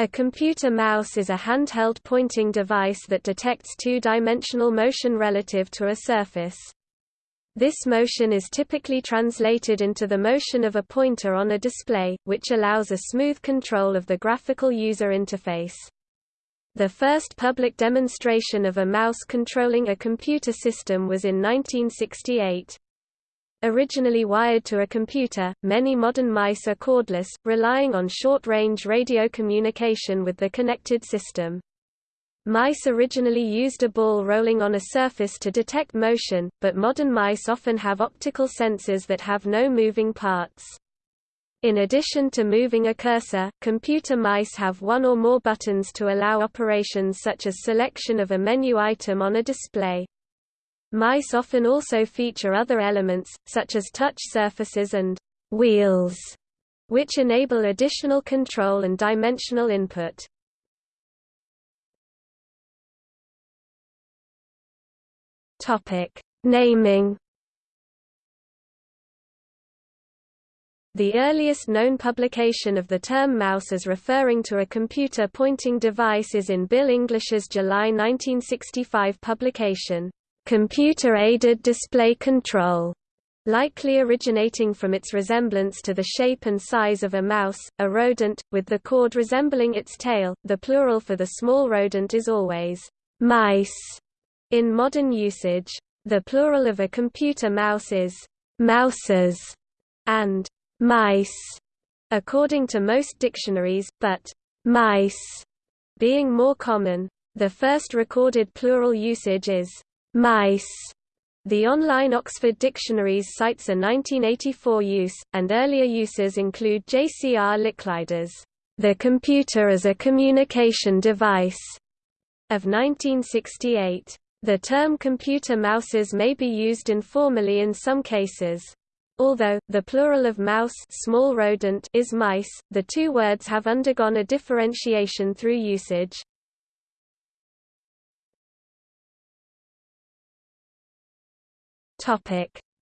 A computer mouse is a handheld pointing device that detects two-dimensional motion relative to a surface. This motion is typically translated into the motion of a pointer on a display, which allows a smooth control of the graphical user interface. The first public demonstration of a mouse controlling a computer system was in 1968. Originally wired to a computer, many modern mice are cordless, relying on short-range radio communication with the connected system. Mice originally used a ball rolling on a surface to detect motion, but modern mice often have optical sensors that have no moving parts. In addition to moving a cursor, computer mice have one or more buttons to allow operations such as selection of a menu item on a display. Mice often also feature other elements, such as touch surfaces and wheels, which enable additional control and dimensional input. Topic: Naming. The earliest known publication of the term mouse as referring to a computer pointing device is in Bill English's July 1965 publication, Computer-Aided Display Control, likely originating from its resemblance to the shape and size of a mouse, a rodent, with the cord resembling its tail. The plural for the small rodent is always mice in modern usage, the plural of a computer mouse is mouses and mice, according to most dictionaries, but mice being more common. The first recorded plural usage is mice. The online Oxford Dictionaries cites a 1984 use, and earlier uses include J.C.R. Licklider's The Computer as a Communication Device of 1968. The term computer mouses may be used informally in some cases. Although, the plural of mouse small rodent is mice, the two words have undergone a differentiation through usage.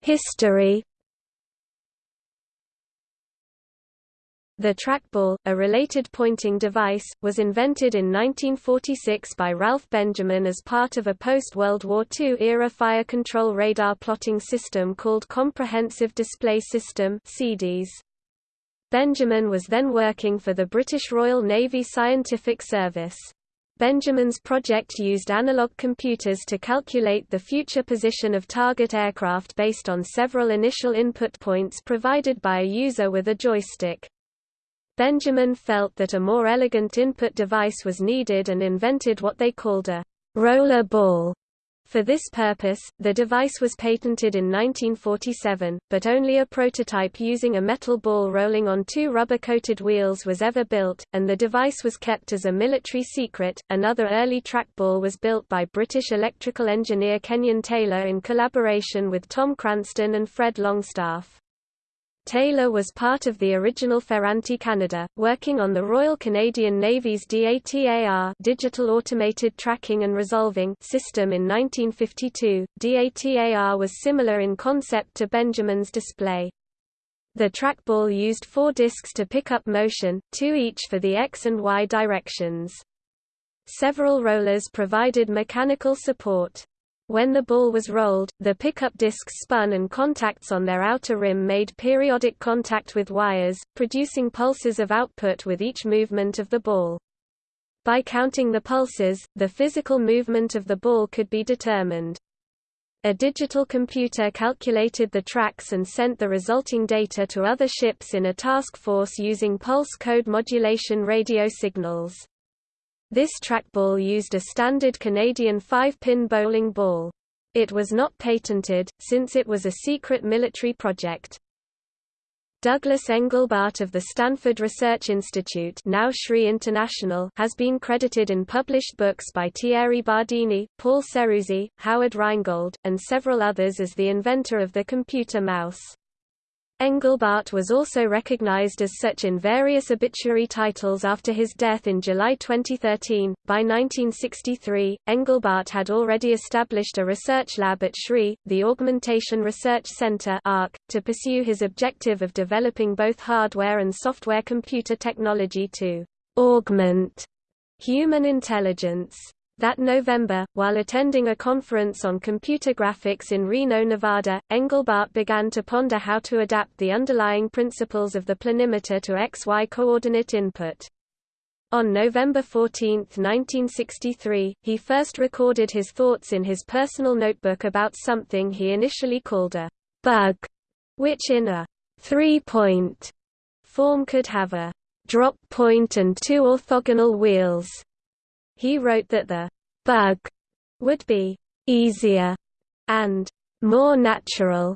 History The trackball, a related pointing device, was invented in 1946 by Ralph Benjamin as part of a post-World War II-era fire control radar plotting system called Comprehensive Display System. Benjamin was then working for the British Royal Navy Scientific Service. Benjamin's project used analog computers to calculate the future position of target aircraft based on several initial input points provided by a user with a joystick. Benjamin felt that a more elegant input device was needed and invented what they called a roller ball. For this purpose, the device was patented in 1947, but only a prototype using a metal ball rolling on two rubber-coated wheels was ever built, and the device was kept as a military secret. Another early trackball was built by British electrical engineer Kenyon Taylor in collaboration with Tom Cranston and Fred Longstaff. Taylor was part of the original Ferranti Canada, working on the Royal Canadian Navy's DATAR Digital Automated Tracking and Resolving system in 1952. DATAR was similar in concept to Benjamin's display. The trackball used four discs to pick up motion, two each for the X and Y directions. Several rollers provided mechanical support. When the ball was rolled, the pickup discs spun and contacts on their outer rim made periodic contact with wires, producing pulses of output with each movement of the ball. By counting the pulses, the physical movement of the ball could be determined. A digital computer calculated the tracks and sent the resulting data to other ships in a task force using pulse code modulation radio signals. This trackball used a standard Canadian five-pin bowling ball. It was not patented, since it was a secret military project. Douglas Engelbart of the Stanford Research Institute now SRI International has been credited in published books by Thierry Bardini, Paul Ceruzzi, Howard Rheingold, and several others as the inventor of the computer mouse. Engelbart was also recognized as such in various obituary titles after his death in July 2013. By 1963, Engelbart had already established a research lab at SRI, the Augmentation Research Center to pursue his objective of developing both hardware and software computer technology to augment human intelligence. That November, while attending a conference on computer graphics in Reno, Nevada, Engelbart began to ponder how to adapt the underlying principles of the planimeter to XY coordinate input. On November 14, 1963, he first recorded his thoughts in his personal notebook about something he initially called a bug, which in a three-point form could have a drop point and two orthogonal wheels. He wrote that the bug would be easier and more natural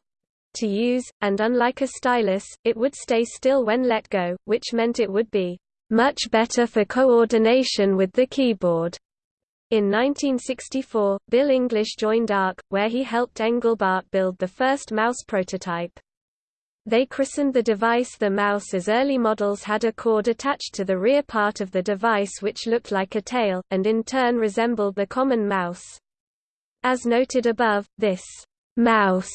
to use, and unlike a stylus, it would stay still when let go, which meant it would be much better for coordination with the keyboard. In 1964, Bill English joined ARC, where he helped Engelbart build the first mouse prototype. They christened the device the mouse as early models had a cord attached to the rear part of the device which looked like a tail, and in turn resembled the common mouse. As noted above, this mouse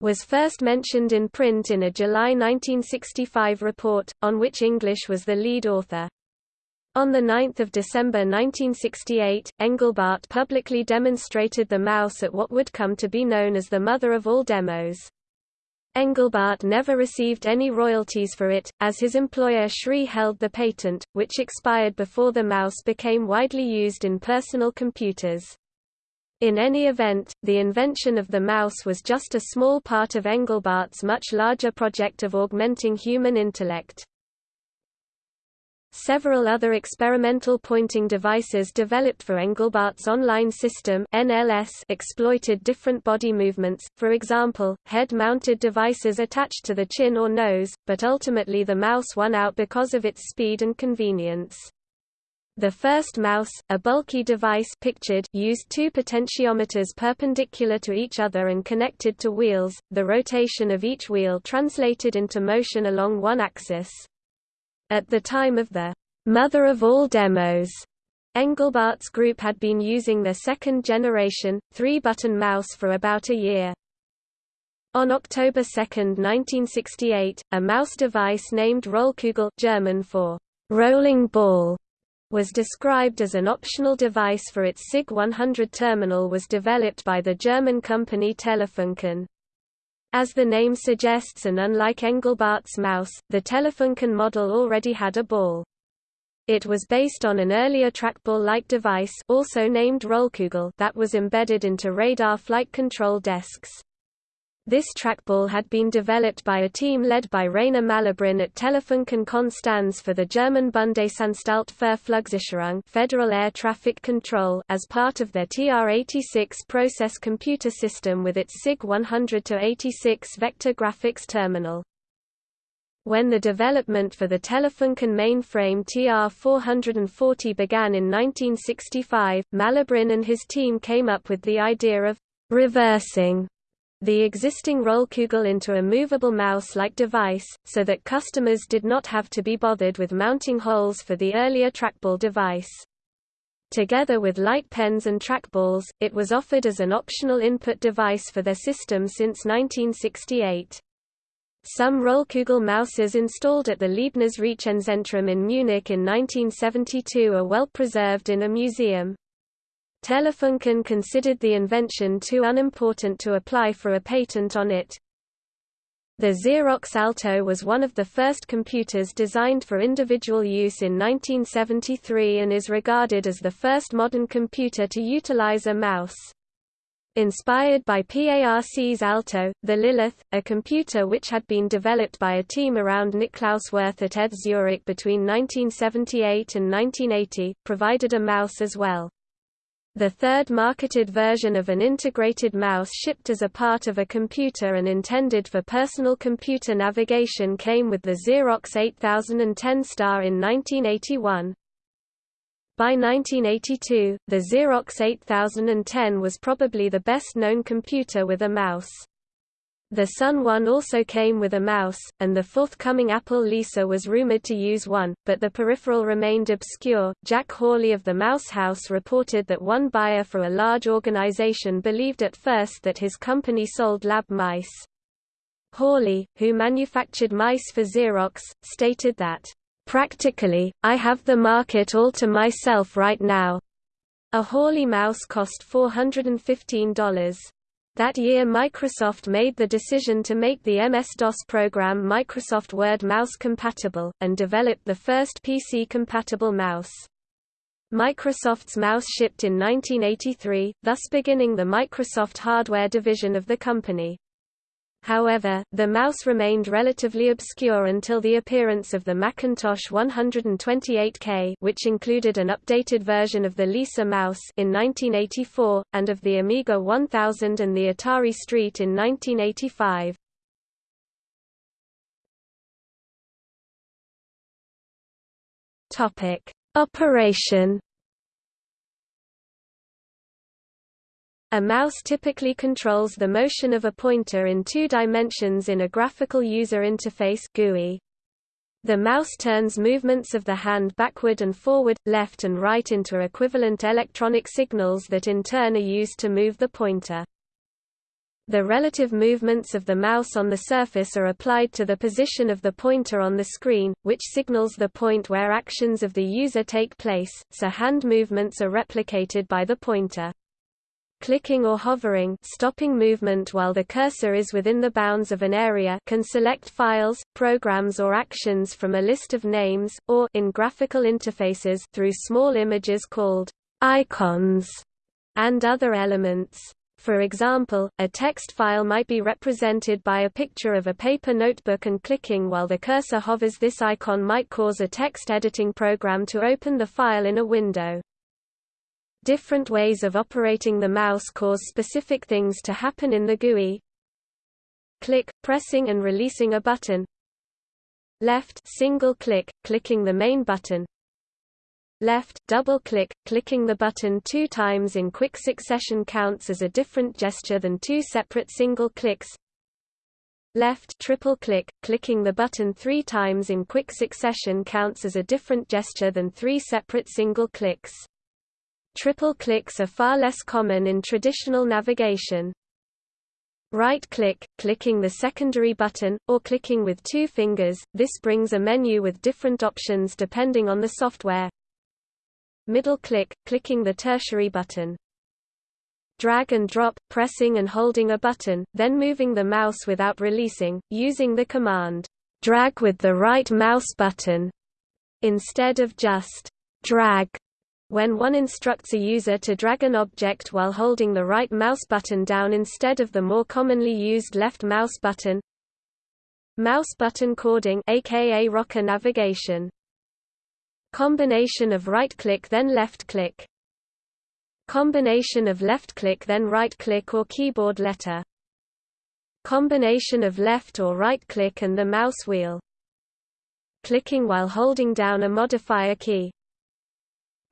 was first mentioned in print in a July 1965 report, on which English was the lead author. On 9 December 1968, Engelbart publicly demonstrated the mouse at what would come to be known as the mother of all demos. Engelbart never received any royalties for it, as his employer SRI held the patent, which expired before the mouse became widely used in personal computers. In any event, the invention of the mouse was just a small part of Engelbart's much larger project of augmenting human intellect. Several other experimental pointing devices developed for Engelbart's online system NLS exploited different body movements, for example, head-mounted devices attached to the chin or nose, but ultimately the mouse won out because of its speed and convenience. The first mouse, a bulky device pictured, used two potentiometers perpendicular to each other and connected to wheels, the rotation of each wheel translated into motion along one axis. At the time of the mother of all demos, Engelbart's group had been using the second-generation, three-button mouse for about a year. On October 2, 1968, a mouse device named Rollkugel German for rolling ball was described as an optional device for its SIG 100 terminal was developed by the German company Telefunken. As the name suggests and unlike Engelbart's mouse, the Telefunken model already had a ball. It was based on an earlier trackball-like device also named Rollkugel that was embedded into radar flight control desks. This trackball had been developed by a team led by Rainer Mallebrein at Telefunken Konstanz for the German Bundesanstalt für Flugsicherung Federal Air Traffic Control as part of their TR-86 process computer system with its SIG 100-86 vector graphics terminal. When the development for the Telefunken mainframe TR-440 began in 1965, Mallebrein and his team came up with the idea of reversing the existing Rollkugel into a movable mouse-like device, so that customers did not have to be bothered with mounting holes for the earlier trackball device. Together with light pens and trackballs, it was offered as an optional input device for their system since 1968. Some Rollkugel mouses installed at the Leibniz Rechenzentrum in Munich in 1972 are well preserved in a museum. Telefunken considered the invention too unimportant to apply for a patent on it. The Xerox Alto was one of the first computers designed for individual use in 1973 and is regarded as the first modern computer to utilize a mouse. Inspired by PARC's Alto, the Lilith, a computer which had been developed by a team around Niklaus Wirth at ETH Zurich between 1978 and 1980, provided a mouse as well. The third marketed version of an integrated mouse shipped as a part of a computer and intended for personal computer navigation came with the Xerox 8010 Star in 1981. By 1982, the Xerox 8010 was probably the best-known computer with a mouse. The Sun One also came with a mouse, and the forthcoming Apple Lisa was rumored to use one, but the peripheral remained obscure. Jack Hawley of the Mouse House reported that one buyer for a large organization believed at first that his company sold lab mice. Hawley, who manufactured mice for Xerox, stated that Practically, I have the market all to myself right now. A Hawley mouse cost $415. That year Microsoft made the decision to make the MS-DOS program Microsoft Word mouse compatible, and developed the first PC-compatible mouse. Microsoft's mouse shipped in 1983, thus beginning the Microsoft hardware division of the company. However, the mouse remained relatively obscure until the appearance of the Macintosh 128K which included an updated version of the Lisa mouse in 1984, and of the Amiga 1000 and the Atari ST in 1985. Operation A mouse typically controls the motion of a pointer in two dimensions in a graphical user interface GUI. The mouse turns movements of the hand backward and forward, left and right into equivalent electronic signals that in turn are used to move the pointer. The relative movements of the mouse on the surface are applied to the position of the pointer on the screen, which signals the point where actions of the user take place, so hand movements are replicated by the pointer. Clicking or hovering stopping movement while the cursor is within the bounds of an area can select files, programs or actions from a list of names, or in graphical interfaces through small images called icons and other elements. For example, a text file might be represented by a picture of a paper notebook and clicking while the cursor hovers this icon might cause a text editing program to open the file in a window. Different ways of operating the mouse cause specific things to happen in the GUI. Click, pressing and releasing a button. Left single click, clicking the main button. Left double click, clicking the button two times in quick succession counts as a different gesture than two separate single clicks. Left triple click, clicking the button three times in quick succession counts as a different gesture than three separate single clicks. Triple clicks are far less common in traditional navigation. Right-click, clicking the secondary button, or clicking with two fingers, this brings a menu with different options depending on the software. Middle-click, clicking the tertiary button. Drag and drop, pressing and holding a button, then moving the mouse without releasing, using the command, drag with the right mouse button, instead of just drag when one instructs a user to drag an object while holding the right mouse button down instead of the more commonly used left mouse button. Mouse button chording aka rocker navigation. Combination of right-click then left-click. Combination of left-click then right-click or keyboard letter. Combination of left or right-click and the mouse wheel. Clicking while holding down a modifier key.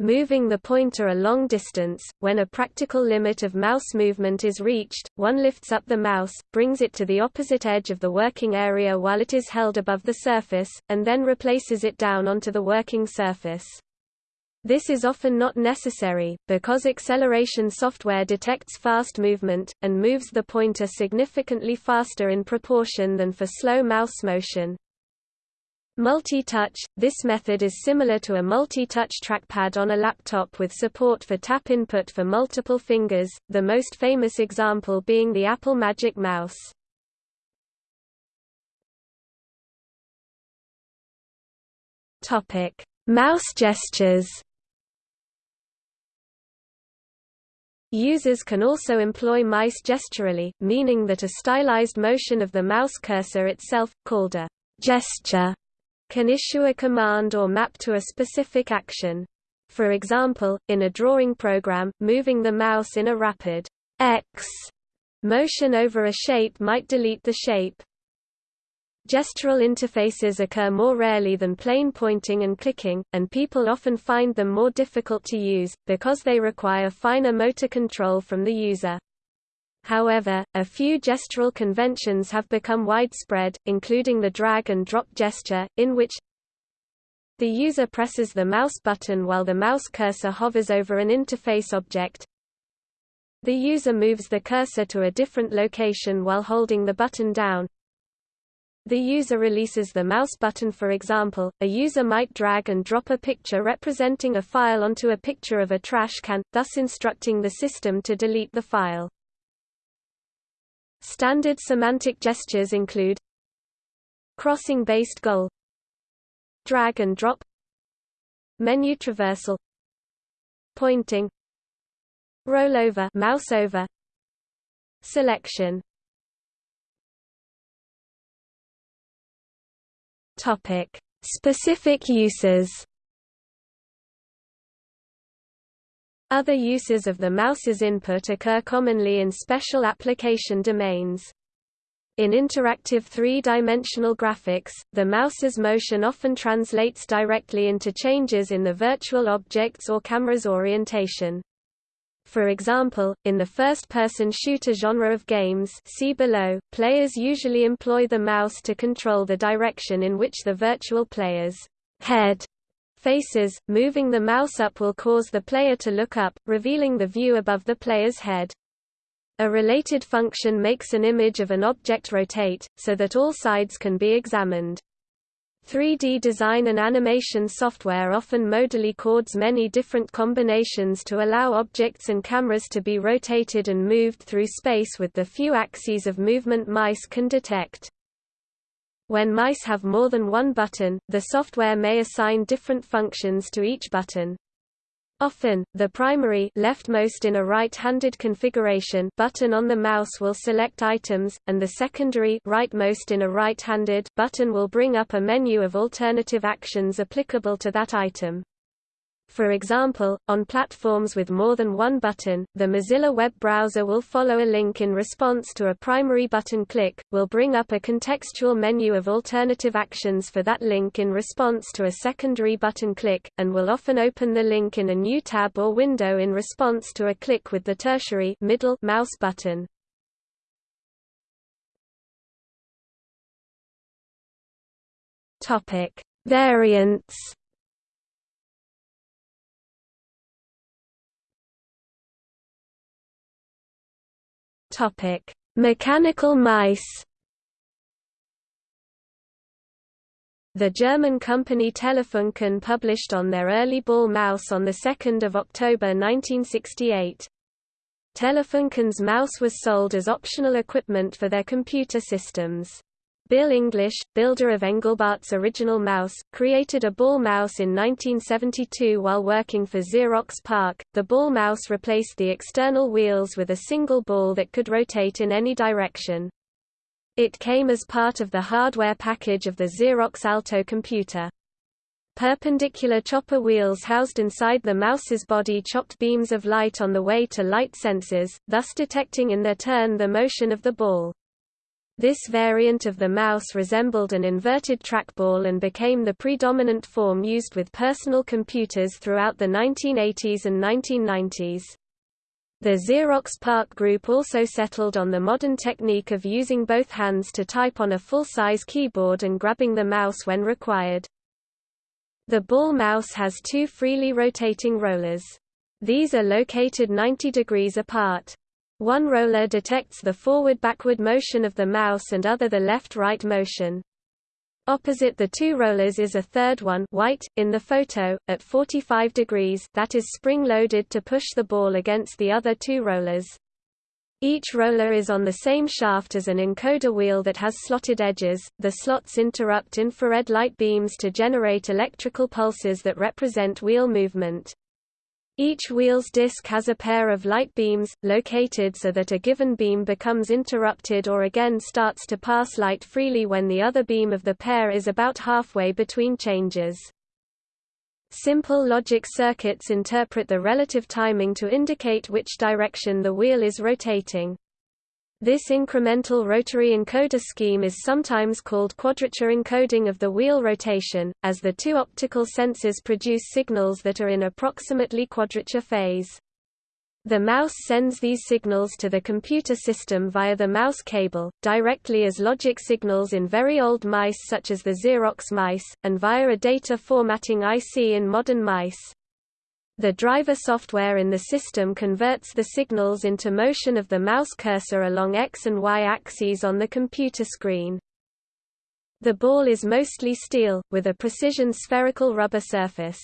Moving the pointer a long distance, when a practical limit of mouse movement is reached, one lifts up the mouse, brings it to the opposite edge of the working area while it is held above the surface, and then replaces it down onto the working surface. This is often not necessary, because acceleration software detects fast movement, and moves the pointer significantly faster in proportion than for slow mouse motion. Multi-touch – This method is similar to a multi-touch trackpad on a laptop with support for tap input for multiple fingers, the most famous example being the Apple Magic Mouse. Mouse gestures Users can also employ mice gesturally, meaning that a stylized motion of the mouse cursor itself, called a gesture, can issue a command or map to a specific action. For example, in a drawing program, moving the mouse in a rapid X motion over a shape might delete the shape. Gestural interfaces occur more rarely than plain pointing and clicking, and people often find them more difficult to use, because they require finer motor control from the user. However, a few gestural conventions have become widespread, including the drag and drop gesture, in which the user presses the mouse button while the mouse cursor hovers over an interface object. The user moves the cursor to a different location while holding the button down. The user releases the mouse button for example, a user might drag and drop a picture representing a file onto a picture of a trash can, thus instructing the system to delete the file. Standard semantic gestures include crossing-based goal drag and drop menu traversal pointing rollover mouse over selection Topic: Specific uses. Other uses of the mouse's input occur commonly in special application domains. In interactive three-dimensional graphics, the mouse's motion often translates directly into changes in the virtual object's or camera's orientation. For example, in the first-person shooter genre of games see below, players usually employ the mouse to control the direction in which the virtual player's head faces. Moving the mouse up will cause the player to look up, revealing the view above the player's head. A related function makes an image of an object rotate, so that all sides can be examined. 3D design and animation software often modally codes many different combinations to allow objects and cameras to be rotated and moved through space with the few axes of movement mice can detect. When mice have more than one button, the software may assign different functions to each button. Often, the primary leftmost in a right-handed configuration button on the mouse will select items, and the secondary rightmost in a right-handed button will bring up a menu of alternative actions applicable to that item. For example, on platforms with more than one button, the Mozilla web browser will follow a link in response to a primary button click, will bring up a contextual menu of alternative actions for that link in response to a secondary button click, and will often open the link in a new tab or window in response to a click with the tertiary middle mouse button. Topic: Variants Topic: Mechanical mice. The German company Telefunken published on their early ball mouse on 2 October 1968. Telefunken's mouse was sold as optional equipment for their computer systems. Bill English, builder of Engelbart's original mouse, created a ball mouse in 1972 while working for Xerox PARC. The ball mouse replaced the external wheels with a single ball that could rotate in any direction. It came as part of the hardware package of the Xerox Alto computer. Perpendicular chopper wheels housed inside the mouse's body chopped beams of light on the way to light sensors, thus detecting in their turn the motion of the ball. This variant of the mouse resembled an inverted trackball and became the predominant form used with personal computers throughout the 1980s and 1990s. The Xerox PARC group also settled on the modern technique of using both hands to type on a full-size keyboard and grabbing the mouse when required. The ball mouse has two freely rotating rollers. These are located 90 degrees apart. One roller detects the forward-backward motion of the mouse and other the left-right motion. Opposite the two rollers is a third one white, in the photo, at 45 degrees that is spring-loaded to push the ball against the other two rollers. Each roller is on the same shaft as an encoder wheel that has slotted edges. The slots interrupt infrared light beams to generate electrical pulses that represent wheel movement. Each wheel's disc has a pair of light beams, located so that a given beam becomes interrupted or again starts to pass light freely when the other beam of the pair is about halfway between changes. Simple logic circuits interpret the relative timing to indicate which direction the wheel is rotating. This incremental rotary encoder scheme is sometimes called quadrature encoding of the wheel rotation, as the two optical sensors produce signals that are in approximately quadrature phase. The mouse sends these signals to the computer system via the mouse cable, directly as logic signals in very old mice such as the Xerox mice, and via a data formatting IC in modern mice. The driver software in the system converts the signals into motion of the mouse cursor along X and Y axes on the computer screen. The ball is mostly steel, with a precision spherical rubber surface.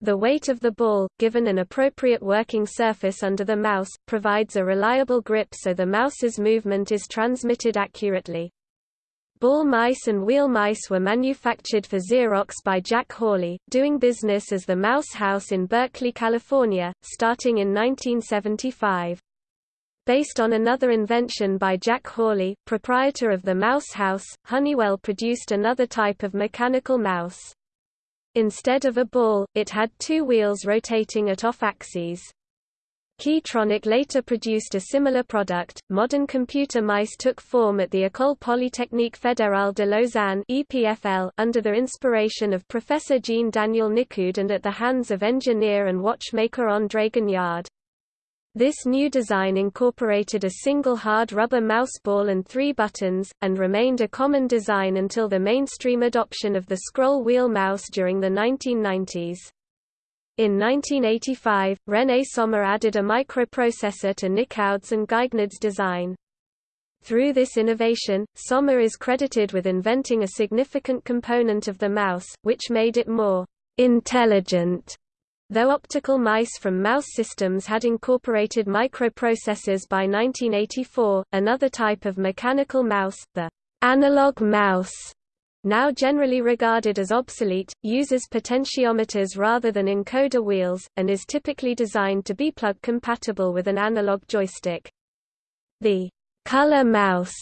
The weight of the ball, given an appropriate working surface under the mouse, provides a reliable grip so the mouse's movement is transmitted accurately. Ball mice and wheel mice were manufactured for Xerox by Jack Hawley, doing business as the Mouse House in Berkeley, California, starting in 1975. Based on another invention by Jack Hawley, proprietor of the Mouse House, Honeywell produced another type of mechanical mouse. Instead of a ball, it had two wheels rotating at off axes. Keytronic later produced a similar product. Modern computer mice took form at the École Polytechnique Fédérale de Lausanne (EPFL) under the inspiration of Professor Jean Daniel Nicoud and at the hands of engineer and watchmaker André Guignard. This new design incorporated a single hard rubber mouse ball and three buttons, and remained a common design until the mainstream adoption of the scroll wheel mouse during the 1990s. In 1985, René Sommer added a microprocessor to Nicoud's and Guignard's design. Through this innovation, Sommer is credited with inventing a significant component of the mouse, which made it more intelligent Though optical mice from mouse systems had incorporated microprocessors by 1984, another type of mechanical mouse, the analog mouse, now generally regarded as obsolete, uses potentiometers rather than encoder wheels, and is typically designed to be plug compatible with an analog joystick. The color mouse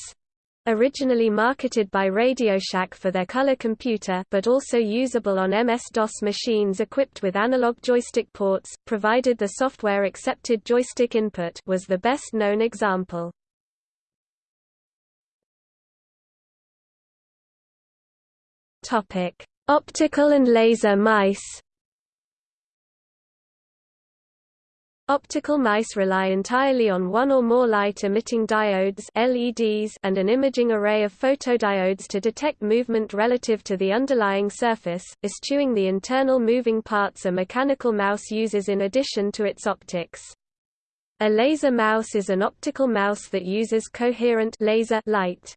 Originally marketed by RadioShack for their color computer but also usable on MS-DOS machines equipped with analog joystick ports, provided the software accepted joystick input was the best-known example. Optical and laser mice Optical mice rely entirely on one or more light-emitting diodes LEDs and an imaging array of photodiodes to detect movement relative to the underlying surface, eschewing the internal moving parts a mechanical mouse uses in addition to its optics. A laser mouse is an optical mouse that uses coherent laser light.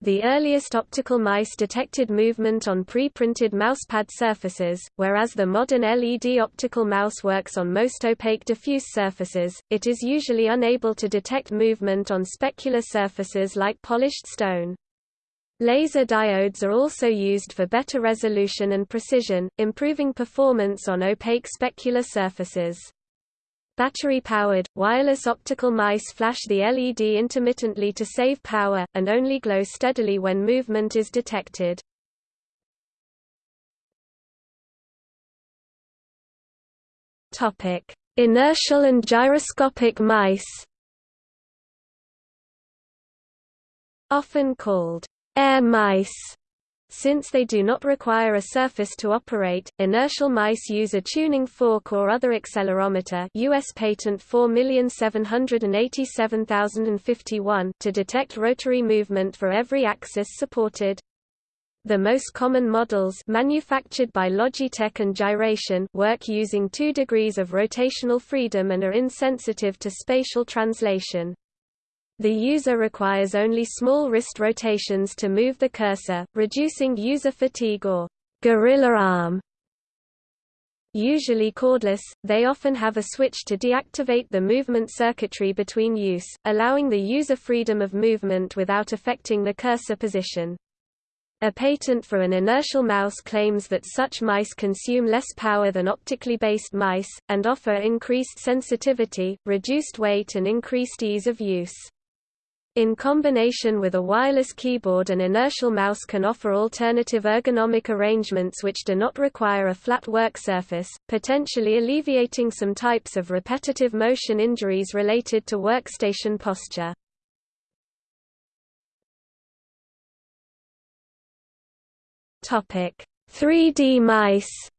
The earliest optical mice detected movement on pre-printed mousepad surfaces, whereas the modern LED optical mouse works on most opaque diffuse surfaces, it is usually unable to detect movement on specular surfaces like polished stone. Laser diodes are also used for better resolution and precision, improving performance on opaque specular surfaces. Battery-powered, wireless optical mice flash the LED intermittently to save power, and only glow steadily when movement is detected. Inertial and gyroscopic mice Often called air mice since they do not require a surface to operate, inertial mice use a tuning fork or other accelerometer US patent 4787051 to detect rotary movement for every axis supported. The most common models manufactured by Logitech and Gyration work using 2 degrees of rotational freedom and are insensitive to spatial translation. The user requires only small wrist rotations to move the cursor, reducing user fatigue or gorilla arm. Usually cordless, they often have a switch to deactivate the movement circuitry between use, allowing the user freedom of movement without affecting the cursor position. A patent for an inertial mouse claims that such mice consume less power than optically based mice, and offer increased sensitivity, reduced weight and increased ease of use. In combination with a wireless keyboard an inertial mouse can offer alternative ergonomic arrangements which do not require a flat work surface, potentially alleviating some types of repetitive motion injuries related to workstation posture. Topic: 3D mice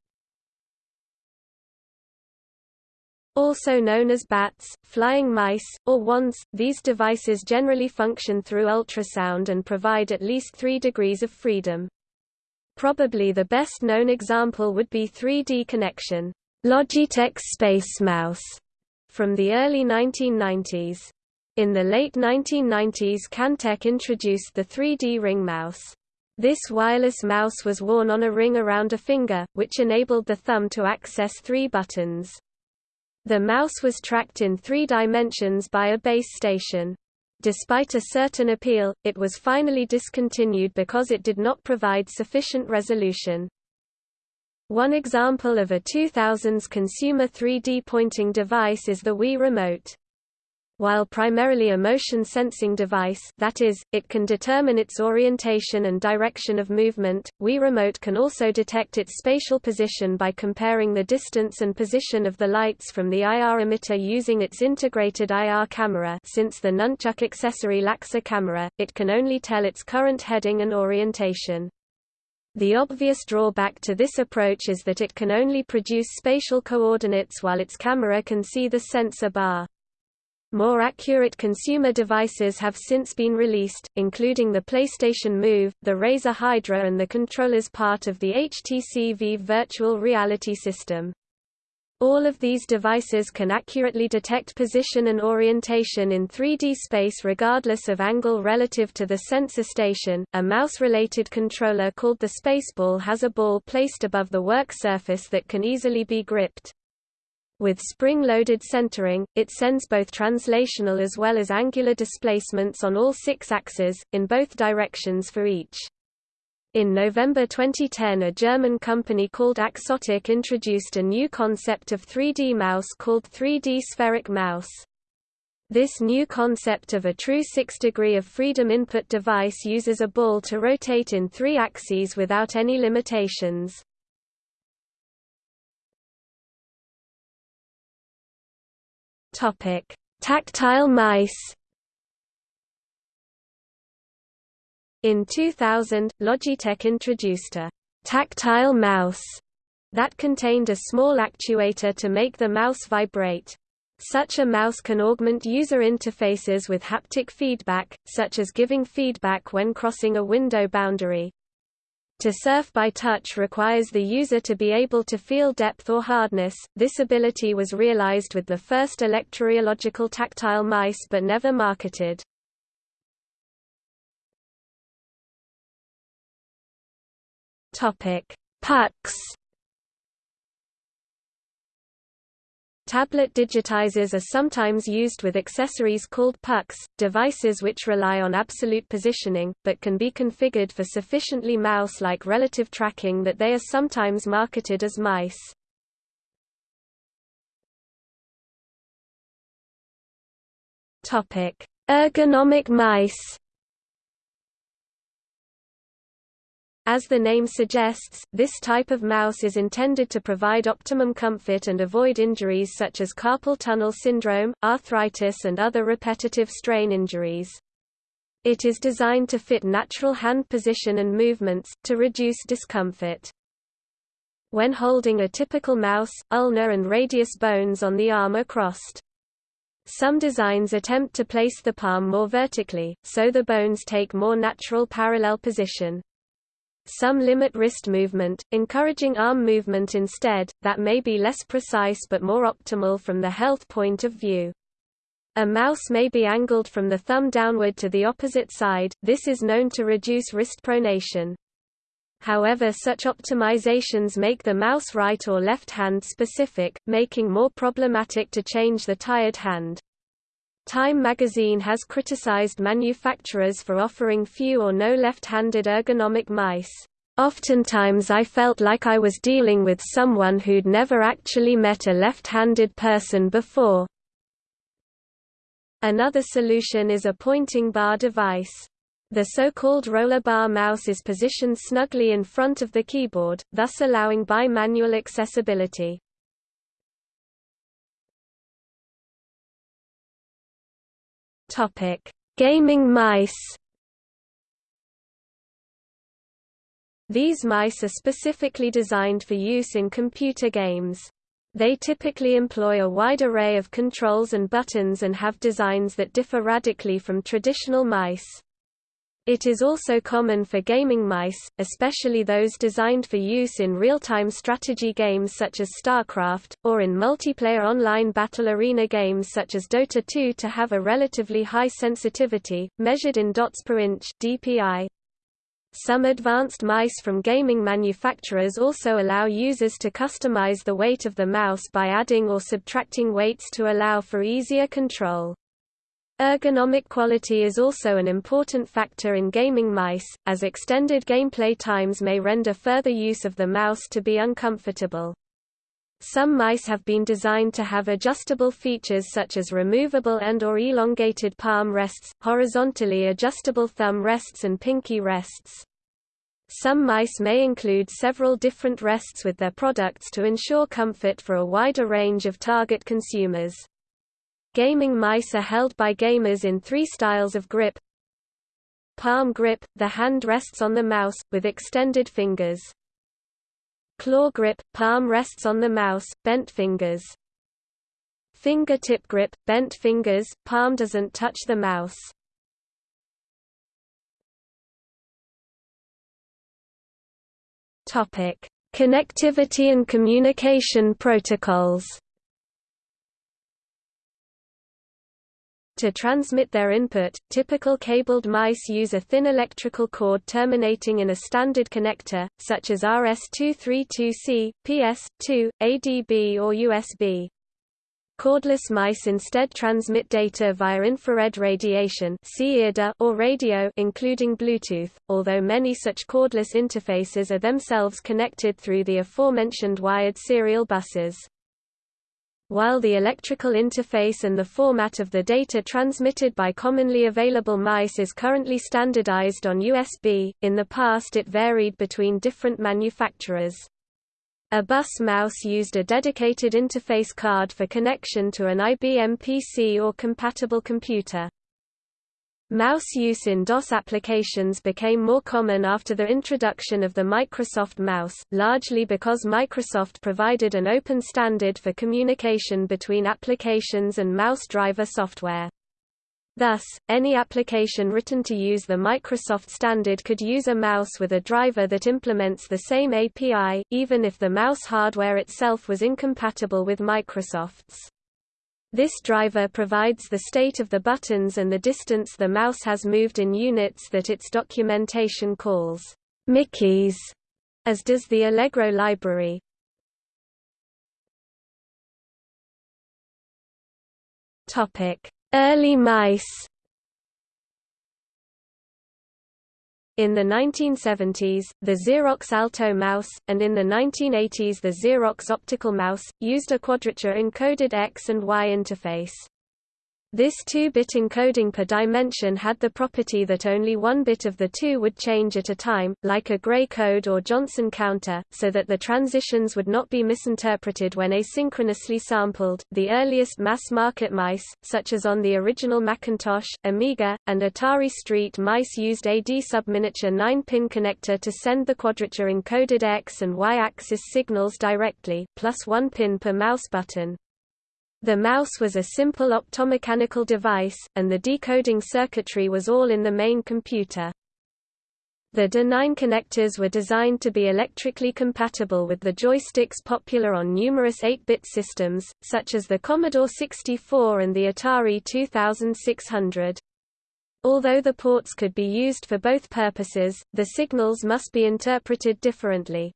Also known as bats, flying mice, or wands, these devices generally function through ultrasound and provide at least 3 degrees of freedom. Probably the best known example would be 3Dconnexion, Logitech Space Mouse, from the early 1990s. In the late 1990s Kantek introduced the 3D Ring Mouse. This wireless mouse was worn on a ring around a finger, which enabled the thumb to access three buttons. The mouse was tracked in three dimensions by a base station. Despite a certain appeal, it was finally discontinued because it did not provide sufficient resolution. One example of a 2000s consumer 3D pointing device is the Wii Remote. While primarily a motion sensing device that is, it can determine its orientation and direction of movement, Wii Remote can also detect its spatial position by comparing the distance and position of the lights from the IR emitter using its integrated IR camera since the Nunchuk accessory lacks a camera, it can only tell its current heading and orientation. The obvious drawback to this approach is that it can only produce spatial coordinates while its camera can see the sensor bar. More accurate consumer devices have since been released, including the PlayStation Move, the Razer Hydra and the controllers part of the HTC Vive virtual reality system. All of these devices can accurately detect position and orientation in 3D space regardless of angle relative to the sensor station. A mouse-related controller called the Spaceball has a ball placed above the work surface that can easily be gripped. With spring-loaded centering, it sends both translational as well as angular displacements on all six axes, in both directions for each. In November 2010 a German company called Axsotic introduced a new concept of 3D mouse called 3D spheric mouse. This new concept of a true 6-degree of freedom input device uses a ball to rotate in three axes without any limitations. Topic: Tactile mice. In 2000, Logitech introduced a tactile mouse that contained a small actuator to make the mouse vibrate. Such a mouse can augment user interfaces with haptic feedback, such as giving feedback when crossing a window boundary. To surf by touch requires the user to be able to feel depth or hardness. This ability was realized with the first electrorheological tactile mice but never marketed. Topic: Pucks Tablet digitizers are sometimes used with accessories called pucks, devices which rely on absolute positioning, but can be configured for sufficiently mouse-like relative tracking that they are sometimes marketed as mice. Ergonomic mice As the name suggests, this type of mouse is intended to provide optimum comfort and avoid injuries such as carpal tunnel syndrome, arthritis and other repetitive strain injuries. It is designed to fit natural hand position and movements, to reduce discomfort. When holding a typical mouse, ulnar and radius bones on the arm are crossed. Some designs attempt to place the palm more vertically, so the bones take more natural parallel position. Some limit wrist movement, encouraging arm movement instead, that may be less precise but more optimal from the health point of view. A mouse may be angled from the thumb downward to the opposite side, this is known to reduce wrist pronation. However such optimizations make the mouse right or left hand specific, making more problematic to change the tired hand. Time magazine has criticized manufacturers for offering few or no left-handed ergonomic mice. Oftentimes I felt like I was dealing with someone who'd never actually met a left-handed person before. Another solution is a pointing bar device. The so-called roller bar mouse is positioned snugly in front of the keyboard, thus allowing bimanual accessibility. Topic: Gaming mice. These mice are specifically designed for use in computer games. They typically employ a wide array of controls and buttons and have designs that differ radically from traditional mice. It is also common for gaming mice, especially those designed for use in real-time strategy games such as StarCraft, or in multiplayer online battle arena games such as Dota 2 to have a relatively high sensitivity, measured in dots per inch DPI. Some advanced mice from gaming manufacturers also allow users to customize the weight of the mouse by adding or subtracting weights to allow for easier control. Ergonomic quality is also an important factor in gaming mice, as extended gameplay times may render further use of the mouse to be uncomfortable. Some mice have been designed to have adjustable features such as removable and or elongated palm rests, horizontally adjustable thumb rests and pinky rests. Some mice may include several different rests with their products to ensure comfort for a wider range of target consumers. Gaming mice are held by gamers in three styles of grip. Palm grip – the hand rests on the mouse, with extended fingers. Claw grip – palm rests on the mouse, bent fingers. Fingertip grip – bent fingers, palm doesn't touch the mouse. Connectivity and communication protocols. To transmit their input, typical cabled mice use a thin electrical cord terminating in a standard connector, such as RS-232C, PS2, ADB or USB. Cordless mice instead transmit data via infrared radiation or radio including Bluetooth, although many such cordless interfaces are themselves connected through the aforementioned wired serial buses. While the electrical interface and the format of the data transmitted by commonly available mice is currently standardized on USB, in the past it varied between different manufacturers. A bus mouse used a dedicated interface card for connection to an IBM PC or compatible computer. Mouse use in DOS applications became more common after the introduction of the Microsoft Mouse, largely because Microsoft provided an open standard for communication between applications and mouse driver software. Thus, any application written to use the Microsoft standard could use a mouse with a driver that implements the same API, even if the mouse hardware itself was incompatible with Microsoft's. This driver provides the state of the buttons and the distance the mouse has moved in units that its documentation calls Mickeys, as does the Allegro library. Early mice In the 1970s, the Xerox Alto mouse, and in the 1980s the Xerox Optical mouse, used a quadrature encoded X and Y interface. This 2-bit encoding per dimension had the property that only one bit of the two would change at a time, like a gray code or Johnson counter, so that the transitions would not be misinterpreted when asynchronously sampled. The earliest mass-market mice, such as on the original Macintosh, Amiga, and Atari ST mice used a D-subminiature 9-pin connector to send the quadrature encoded X and Y axis signals directly, plus one pin per mouse button. The mouse was a simple optomechanical device, and the decoding circuitry was all in the main computer. The D9 connectors were designed to be electrically compatible with the joysticks popular on numerous 8-bit systems, such as the Commodore 64 and the Atari 2600. Although the ports could be used for both purposes, the signals must be interpreted differently.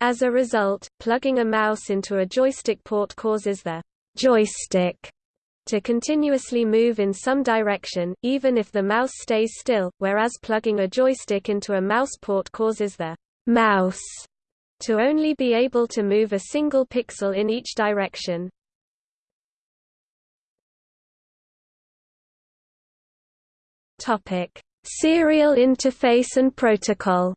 As a result, plugging a mouse into a joystick port causes the joystick to continuously move in some direction, even if the mouse stays still, whereas plugging a joystick into a mouse port causes the mouse to only be able to move a single pixel in each direction. Topic: Serial interface and protocol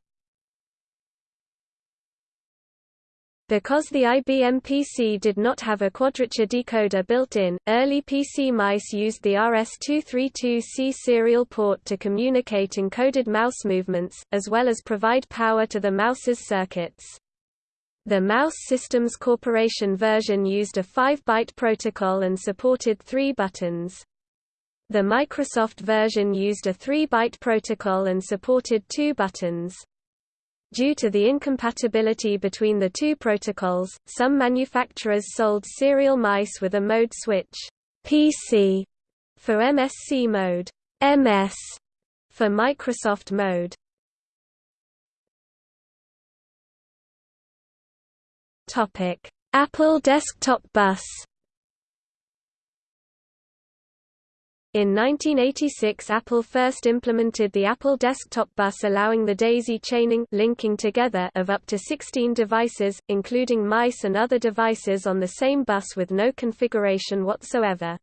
Because the IBM PC did not have a quadrature decoder built in, early PC mice used the RS-232C serial port to communicate encoded mouse movements, as well as provide power to the mouse's circuits. The Mouse Systems Corporation version used a 5-byte protocol and supported three buttons. The Microsoft version used a 3-byte protocol and supported two buttons. Due to the incompatibility between the two protocols, some manufacturers sold serial mice with a mode switch PC for MSC mode, MS for Microsoft mode. Topic: Apple Desktop Bus In 1986 Apple first implemented the Apple Desktop Bus allowing the daisy chaining linking together of up to 16 devices, including mice and other devices on the same bus with no configuration whatsoever.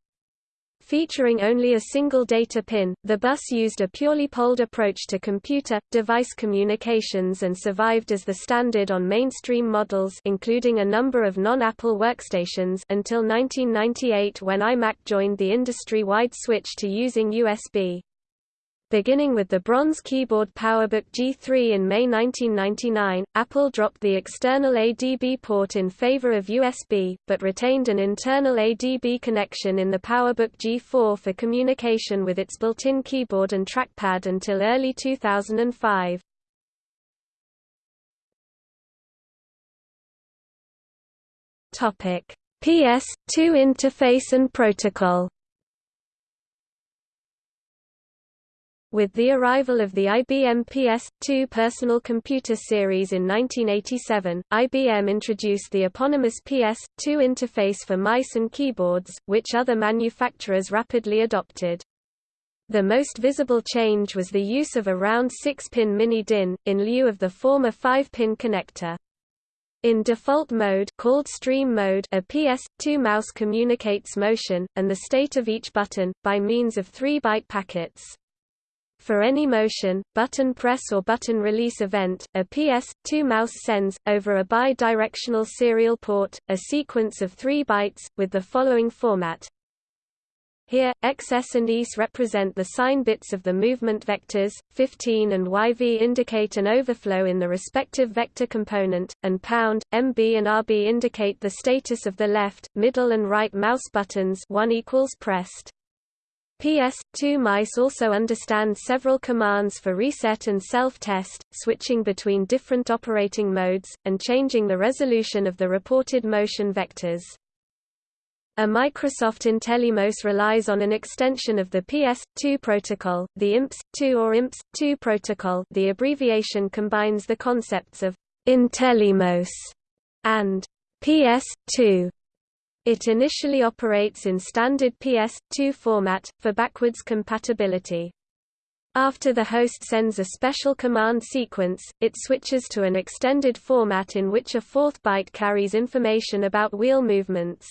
Featuring only a single data pin, the bus used a purely polled approach to computer-device communications and survived as the standard on mainstream models including a number of non-Apple workstations until 1998 when iMac joined the industry-wide switch to using USB. Beginning with the bronze keyboard PowerBook G3 in May 1999, Apple dropped the external ADB port in favor of USB, but retained an internal ADB connection in the PowerBook G4 for communication with its built-in keyboard and trackpad until early 2005. PS2 interface and protocol With the arrival of the IBM PS2 personal computer series in 1987, IBM introduced the eponymous PS2 interface for mice and keyboards, which other manufacturers rapidly adopted. The most visible change was the use of a round 6-pin mini-DIN, in lieu of the former 5-pin connector. In default mode called stream mode a PS2 mouse communicates motion, and the state of each button, by means of 3-byte packets. For any motion, button press or button release event, a PS2 mouse sends, over a bi-directional serial port, a sequence of 3 bytes, with the following format. Here, XS and ES represent the sign bits of the movement vectors, 15 and YV indicate an overflow in the respective vector component, and pound, MB and RB indicate the status of the left, middle and right mouse buttons 1 equals pressed. PS2 mice also understand several commands for reset and self-test, switching between different operating modes, and changing the resolution of the reported motion vectors. A Microsoft IntelliMouse relies on an extension of the PS2 protocol, the IMPS-2 or IMPS-2 protocol the abbreviation combines the concepts of IntelliMouse and PS2 it initially operates in standard PS2 format, for backwards compatibility. After the host sends a special command sequence, it switches to an extended format in which a fourth byte carries information about wheel movements.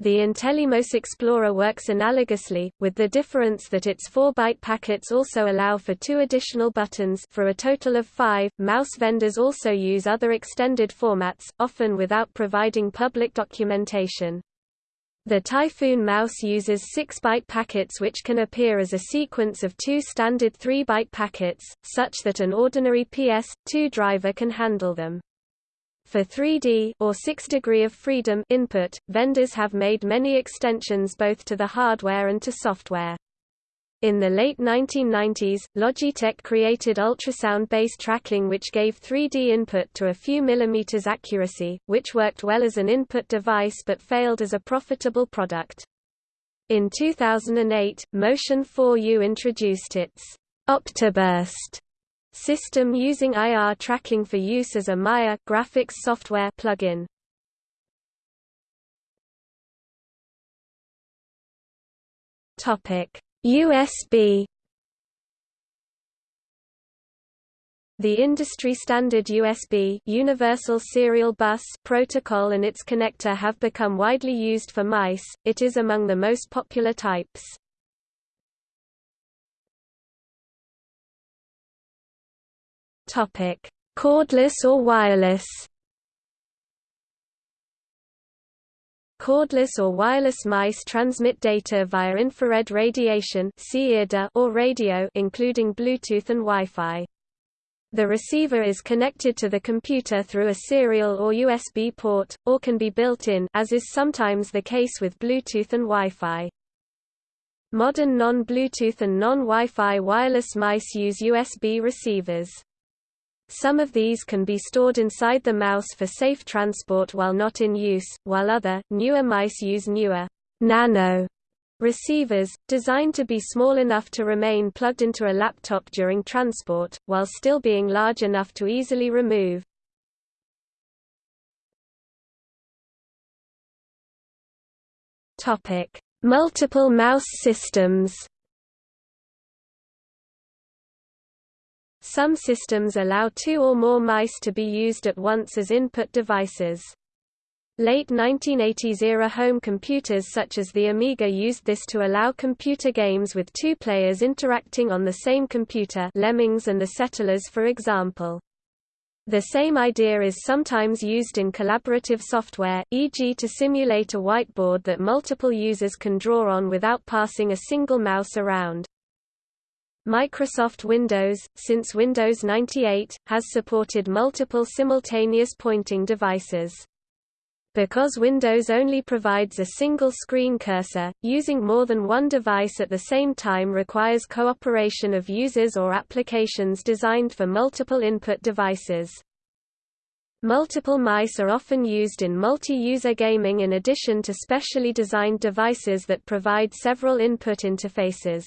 The IntelliMouse Explorer works analogously, with the difference that its 4-byte packets also allow for two additional buttons for a total of five. Mouse vendors also use other extended formats, often without providing public documentation. The Typhoon mouse uses 6-byte packets which can appear as a sequence of two standard 3-byte packets, such that an ordinary PS2 driver can handle them. For 3D or 6 degree of freedom input, vendors have made many extensions both to the hardware and to software. In the late 1990s, Logitech created ultrasound-based tracking which gave 3D input to a few millimeters accuracy, which worked well as an input device but failed as a profitable product. In 2008, Motion 4U introduced its Optiburst system using IR tracking for use as a Maya graphics software plugin. Topic: USB The industry standard USB Universal Serial Bus protocol and its connector have become widely used for mice. It is among the most popular types. Topic: Cordless or wireless. Cordless or wireless mice transmit data via infrared radiation or radio including Bluetooth and Wi-Fi. The receiver is connected to the computer through a serial or USB port, or can be built in as is sometimes the case with Bluetooth and Wi-Fi. Modern non-Bluetooth and non-Wi-Fi wireless mice use USB receivers. Some of these can be stored inside the mouse for safe transport while not in use, while other, newer mice use newer nano receivers, designed to be small enough to remain plugged into a laptop during transport, while still being large enough to easily remove. Multiple mouse systems Some systems allow two or more mice to be used at once as input devices. Late 1980s-era home computers such as the Amiga used this to allow computer games with two players interacting on the same computer Lemmings and the Settlers for example. The same idea is sometimes used in collaborative software, e.g. to simulate a whiteboard that multiple users can draw on without passing a single mouse around. Microsoft Windows, since Windows 98, has supported multiple simultaneous pointing devices. Because Windows only provides a single screen cursor, using more than one device at the same time requires cooperation of users or applications designed for multiple input devices. Multiple mice are often used in multi-user gaming in addition to specially designed devices that provide several input interfaces.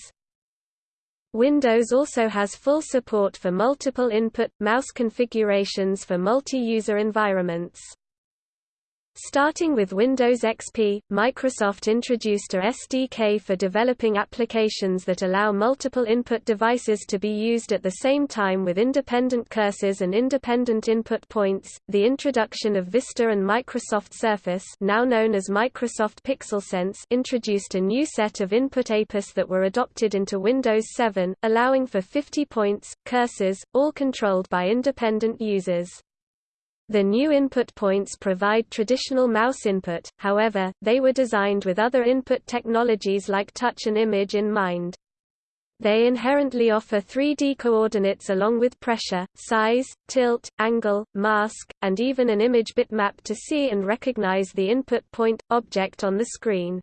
Windows also has full support for multiple input, mouse configurations for multi-user environments. Starting with Windows XP, Microsoft introduced a SDK for developing applications that allow multiple input devices to be used at the same time with independent cursors and independent input points. The introduction of Vista and Microsoft Surface, now known as Microsoft PixelSense, introduced a new set of input APIs that were adopted into Windows 7, allowing for 50 points, cursors, all controlled by independent users. The new input points provide traditional mouse input, however, they were designed with other input technologies like touch and image in mind. They inherently offer 3D coordinates along with pressure, size, tilt, angle, mask, and even an image bitmap to see and recognize the input point, object on the screen.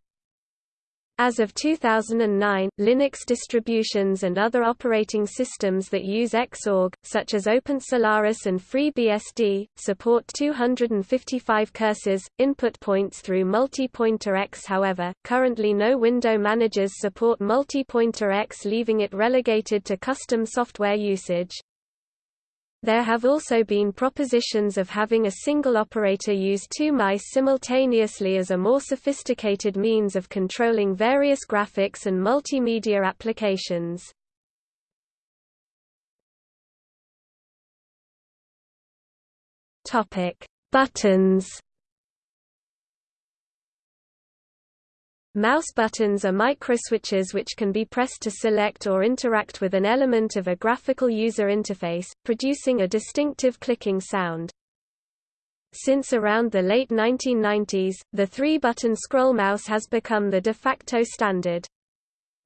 As of 2009, Linux distributions and other operating systems that use Xorg, such as OpenSolaris and FreeBSD, support 255 cursors, input points through multi-pointer X however, currently no window managers support multi-pointer X leaving it relegated to custom software usage. There have also been propositions of having a single operator use two mice simultaneously as a more sophisticated means of controlling various graphics and multimedia applications. Buttons Mouse buttons are microswitches which can be pressed to select or interact with an element of a graphical user interface, producing a distinctive clicking sound. Since around the late 1990s, the three-button scroll mouse has become the de facto standard.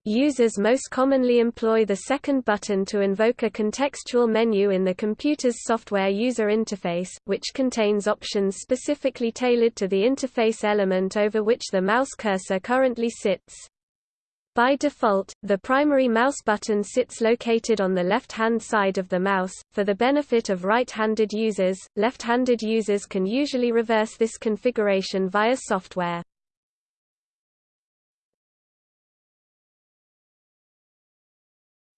Users most commonly employ the second button to invoke a contextual menu in the computer's software user interface, which contains options specifically tailored to the interface element over which the mouse cursor currently sits. By default, the primary mouse button sits located on the left-hand side of the mouse. For the benefit of right-handed users, left-handed users can usually reverse this configuration via software.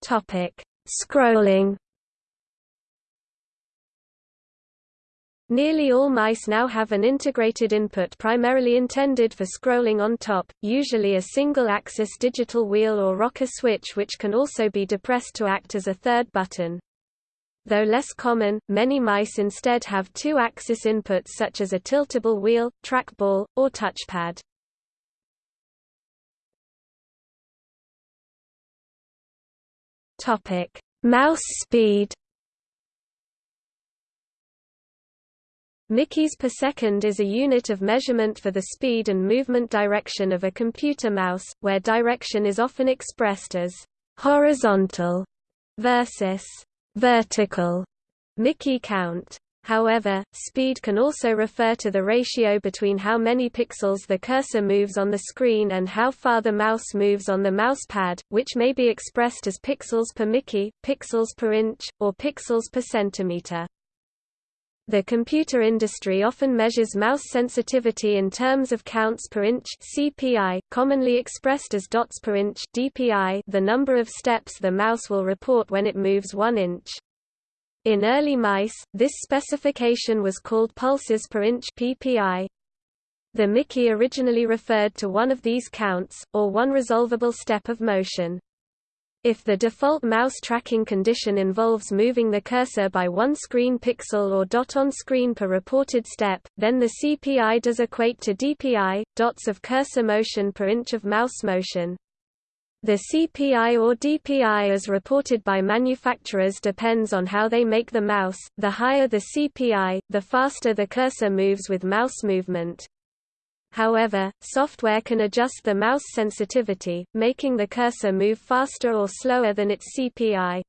Topic: Scrolling. Nearly all mice now have an integrated input primarily intended for scrolling on top, usually a single-axis digital wheel or rocker switch which can also be depressed to act as a third button. Though less common, many mice instead have two-axis inputs such as a tiltable wheel, trackball, or touchpad. Topic: Mouse speed. Mickeys per second is a unit of measurement for the speed and movement direction of a computer mouse, where direction is often expressed as horizontal versus vertical Mickey count. However, speed can also refer to the ratio between how many pixels the cursor moves on the screen and how far the mouse moves on the mouse pad, which may be expressed as pixels per Mickey, pixels per inch, or pixels per centimeter. The computer industry often measures mouse sensitivity in terms of counts per inch CPI, commonly expressed as dots per inch DPI, the number of steps the mouse will report when it moves 1 inch. In early mice, this specification was called pulses per inch PPI. The Mickey originally referred to one of these counts, or one resolvable step of motion. If the default mouse tracking condition involves moving the cursor by one screen pixel or dot on screen per reported step, then the CPI does equate to DPI, dots of cursor motion per inch of mouse motion. The CPI or DPI as reported by manufacturers depends on how they make the mouse, the higher the CPI, the faster the cursor moves with mouse movement. However, software can adjust the mouse sensitivity, making the cursor move faster or slower than its CPI.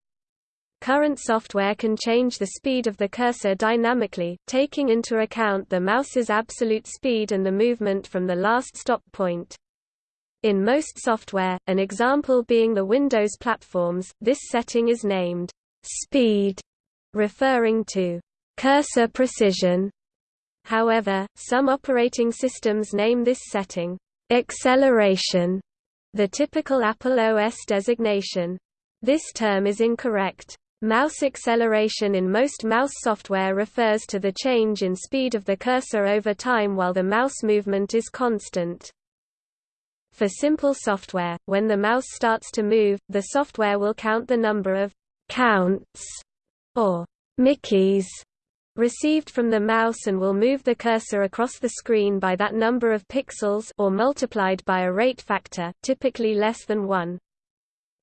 Current software can change the speed of the cursor dynamically, taking into account the mouse's absolute speed and the movement from the last stop point. In most software, an example being the Windows platforms, this setting is named speed, referring to cursor precision However, some operating systems name this setting acceleration, the typical Apple OS designation. This term is incorrect. Mouse acceleration in most mouse software refers to the change in speed of the cursor over time while the mouse movement is constant. For simple software, when the mouse starts to move, the software will count the number of counts or Mickeys received from the mouse and will move the cursor across the screen by that number of pixels or multiplied by a rate factor, typically less than 1.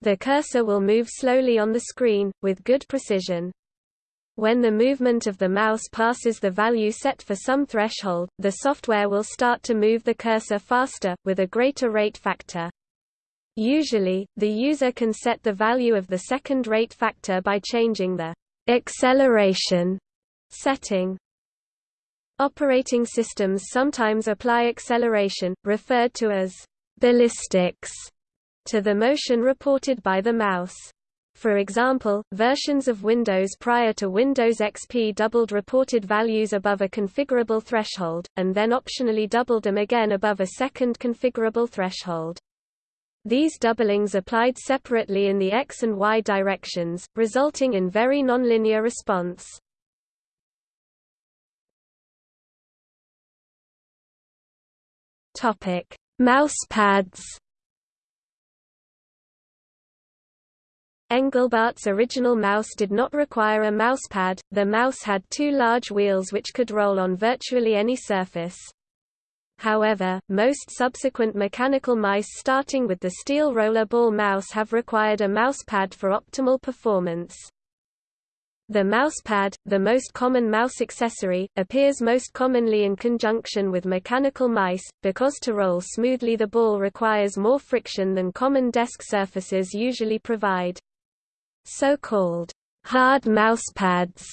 The cursor will move slowly on the screen, with good precision. When the movement of the mouse passes the value set for some threshold, the software will start to move the cursor faster, with a greater rate factor. Usually, the user can set the value of the second rate factor by changing the acceleration Setting Operating systems sometimes apply acceleration, referred to as ballistics, to the motion reported by the mouse. For example, versions of Windows prior to Windows XP doubled reported values above a configurable threshold, and then optionally doubled them again above a second configurable threshold. These doublings applied separately in the X and Y directions, resulting in very nonlinear response. Topic: Mousepads. Engelbart's original mouse did not require a mousepad, the mouse had two large wheels which could roll on virtually any surface. However, most subsequent mechanical mice starting with the steel roller ball mouse have required a mousepad for optimal performance. The mousepad, the most common mouse accessory, appears most commonly in conjunction with mechanical mice, because to roll smoothly the ball requires more friction than common desk surfaces usually provide. So-called hard mousepads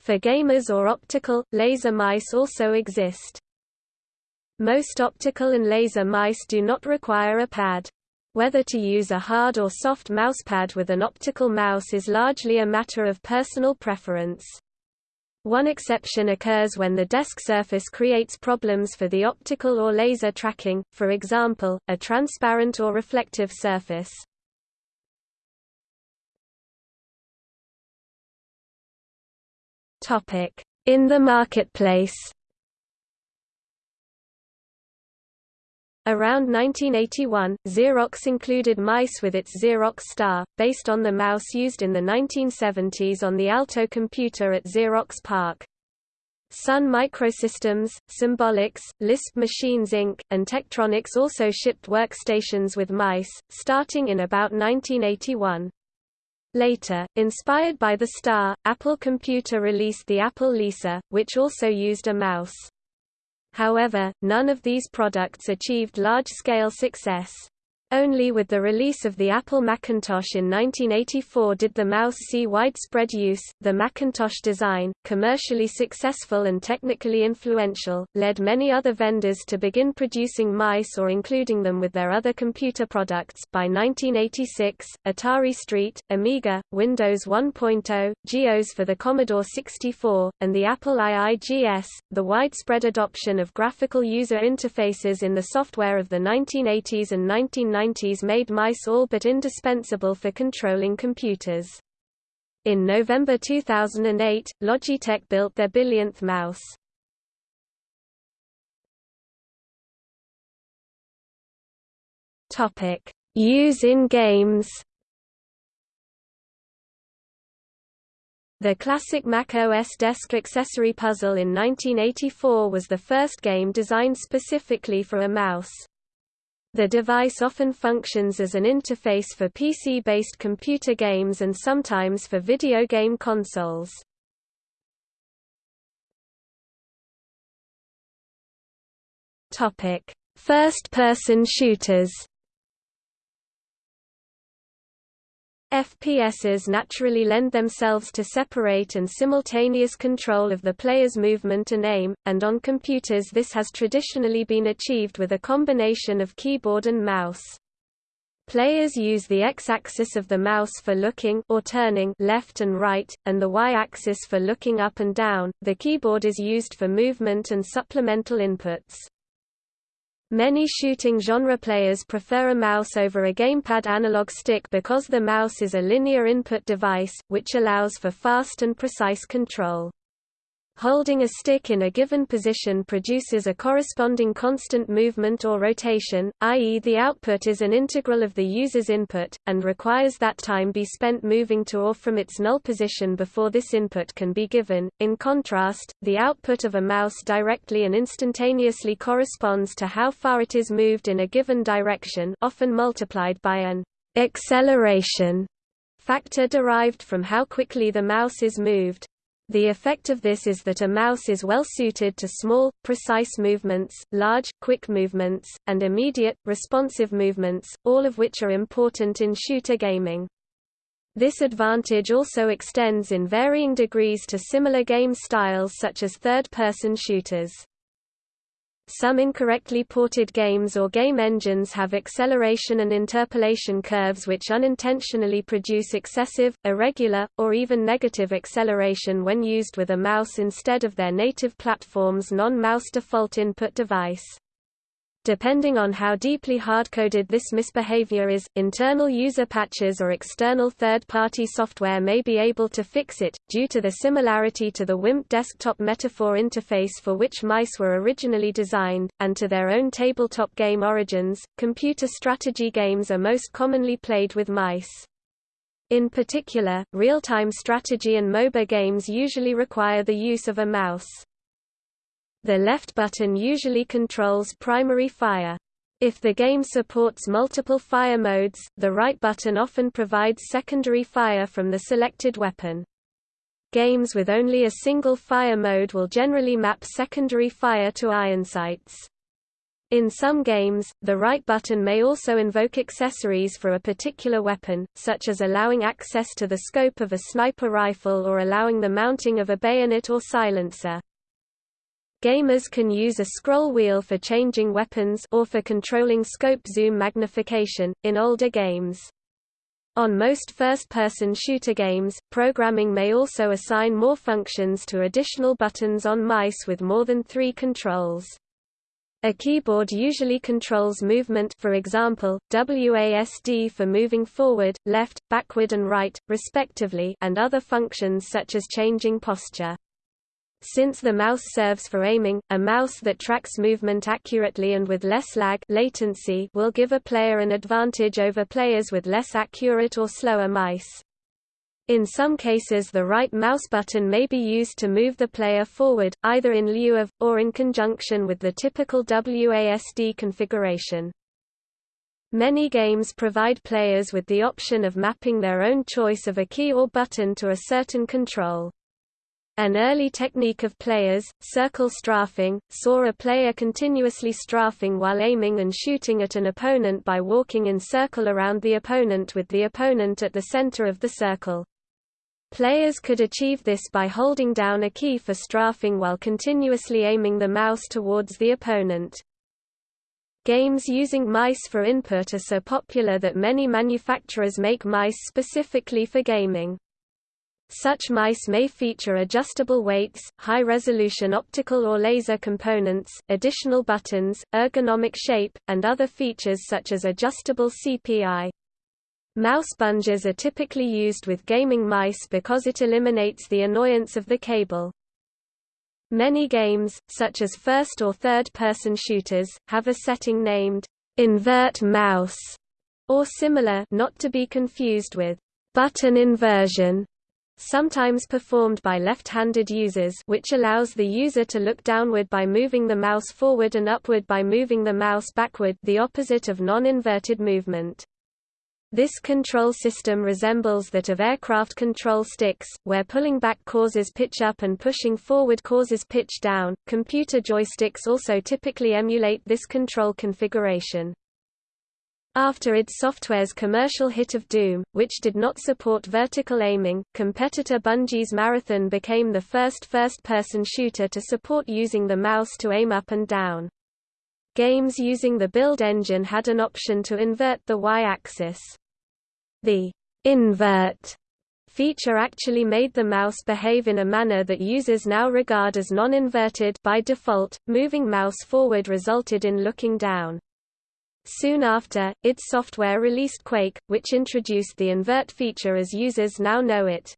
for gamers or optical, laser mice also exist. Most optical and laser mice do not require a pad. Whether to use a hard or soft mousepad with an optical mouse is largely a matter of personal preference. One exception occurs when the desk surface creates problems for the optical or laser tracking, for example, a transparent or reflective surface. In the marketplace Around 1981, Xerox included mice with its Xerox Star, based on the mouse used in the 1970s on the Alto computer at Xerox PARC. Sun Microsystems, Symbolics, Lisp Machines Inc., and Tektronix also shipped workstations with mice, starting in about 1981. Later, inspired by the Star, Apple Computer released the Apple Lisa, which also used a mouse. However, none of these products achieved large-scale success. Only with the release of the Apple Macintosh in 1984 did the mouse see widespread use. The Macintosh design, commercially successful and technically influential, led many other vendors to begin producing mice or including them with their other computer products. By 1986, Atari ST, Amiga, Windows 1.0, GEOS for the Commodore 64, and the Apple IIGS, the widespread adoption of graphical user interfaces in the software of the 1980s and 1990s 1990s made mice all but indispensable for controlling computers. In November 2008, Logitech built their billionth mouse. Use in games. The classic Mac OS desk accessory puzzle in 1984 was the first game designed specifically for a mouse. The device often functions as an interface for PC-based computer games and sometimes for video game consoles. First-person shooters FPSs naturally lend themselves to separate and simultaneous control of the player's movement and aim, and on computers this has traditionally been achieved with a combination of keyboard and mouse. Players use the x-axis of the mouse for looking or turning left and right, and the y-axis for looking up and down. The keyboard is used for movement and supplemental inputs. Many shooting genre players prefer a mouse over a gamepad analog stick because the mouse is a linear input device, which allows for fast and precise control. Holding a stick in a given position produces a corresponding constant movement or rotation, i.e. the output is an integral of the user's input, and requires that time be spent moving to or from its null position before this input can be given. In contrast, the output of a mouse directly and instantaneously corresponds to how far it is moved in a given direction often multiplied by an acceleration factor derived from how quickly the mouse is moved. The effect of this is that a mouse is well suited to small, precise movements, large, quick movements, and immediate, responsive movements, all of which are important in shooter gaming. This advantage also extends in varying degrees to similar game styles such as third-person shooters. Some incorrectly ported games or game engines have acceleration and interpolation curves which unintentionally produce excessive, irregular, or even negative acceleration when used with a mouse instead of their native platform's non-mouse default input device. Depending on how deeply hard-coded this misbehavior is, internal user patches or external third-party software may be able to fix it, due to the similarity to the WIMP desktop metaphor interface for which mice were originally designed, and to their own tabletop game origins. Computer strategy games are most commonly played with mice. In particular, real-time strategy and MOBA games usually require the use of a mouse. The left button usually controls primary fire. If the game supports multiple fire modes, the right button often provides secondary fire from the selected weapon. Games with only a single fire mode will generally map secondary fire to iron sights. In some games, the right button may also invoke accessories for a particular weapon, such as allowing access to the scope of a sniper rifle or allowing the mounting of a bayonet or silencer. Gamers can use a scroll wheel for changing weapons or for controlling scope zoom magnification, in older games. On most first-person shooter games, programming may also assign more functions to additional buttons on mice with more than three controls. A keyboard usually controls movement for example, WASD for moving forward, left, backward and right, respectively and other functions such as changing posture. Since the mouse serves for aiming, a mouse that tracks movement accurately and with less lag latency will give a player an advantage over players with less accurate or slower mice. In some cases the right mouse button may be used to move the player forward, either in lieu of, or in conjunction with the typical WASD configuration. Many games provide players with the option of mapping their own choice of a key or button to a certain control. An early technique of players, circle strafing, saw a player continuously strafing while aiming and shooting at an opponent by walking in circle around the opponent with the opponent at the center of the circle. Players could achieve this by holding down a key for strafing while continuously aiming the mouse towards the opponent. Games using mice for input are so popular that many manufacturers make mice specifically for gaming. Such mice may feature adjustable weights, high-resolution optical or laser components, additional buttons, ergonomic shape, and other features such as adjustable CPI. Mouse bungees are typically used with gaming mice because it eliminates the annoyance of the cable. Many games, such as first or third-person shooters, have a setting named invert mouse or similar not to be confused with button inversion sometimes performed by left-handed users which allows the user to look downward by moving the mouse forward and upward by moving the mouse backward the opposite of non-inverted movement. This control system resembles that of aircraft control sticks, where pulling back causes pitch up and pushing forward causes pitch down. Computer joysticks also typically emulate this control configuration. After id Software's commercial hit of Doom, which did not support vertical aiming, competitor Bungie's Marathon became the first first-person shooter to support using the mouse to aim up and down. Games using the build engine had an option to invert the Y-axis. The invert feature actually made the mouse behave in a manner that users now regard as non-inverted by default. Moving mouse forward resulted in looking down. Soon after, id Software released Quake, which introduced the invert feature as users now know it.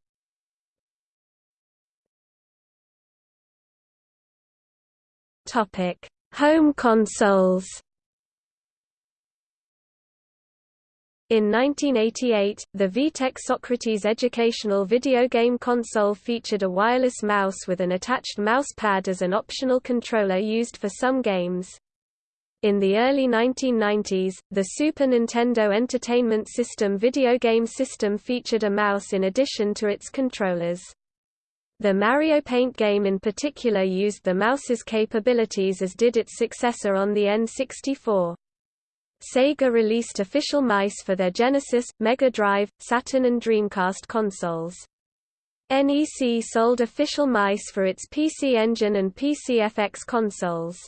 Topic: Home consoles. In 1988, the VTech Socrates educational video game console featured a wireless mouse with an attached mouse pad as an optional controller used for some games. In the early 1990s, the Super Nintendo Entertainment System video game system featured a mouse in addition to its controllers. The Mario Paint game in particular used the mouse's capabilities as did its successor on the N64. Sega released official mice for their Genesis, Mega Drive, Saturn and Dreamcast consoles. NEC sold official mice for its PC Engine and PCFX consoles.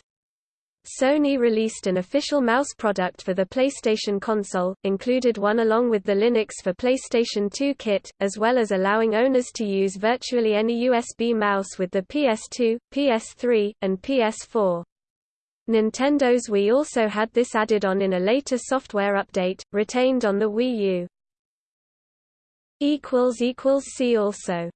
Sony released an official mouse product for the PlayStation console, included one along with the Linux for PlayStation 2 kit, as well as allowing owners to use virtually any USB mouse with the PS2, PS3, and PS4. Nintendo's Wii also had this added on in a later software update, retained on the Wii U. See also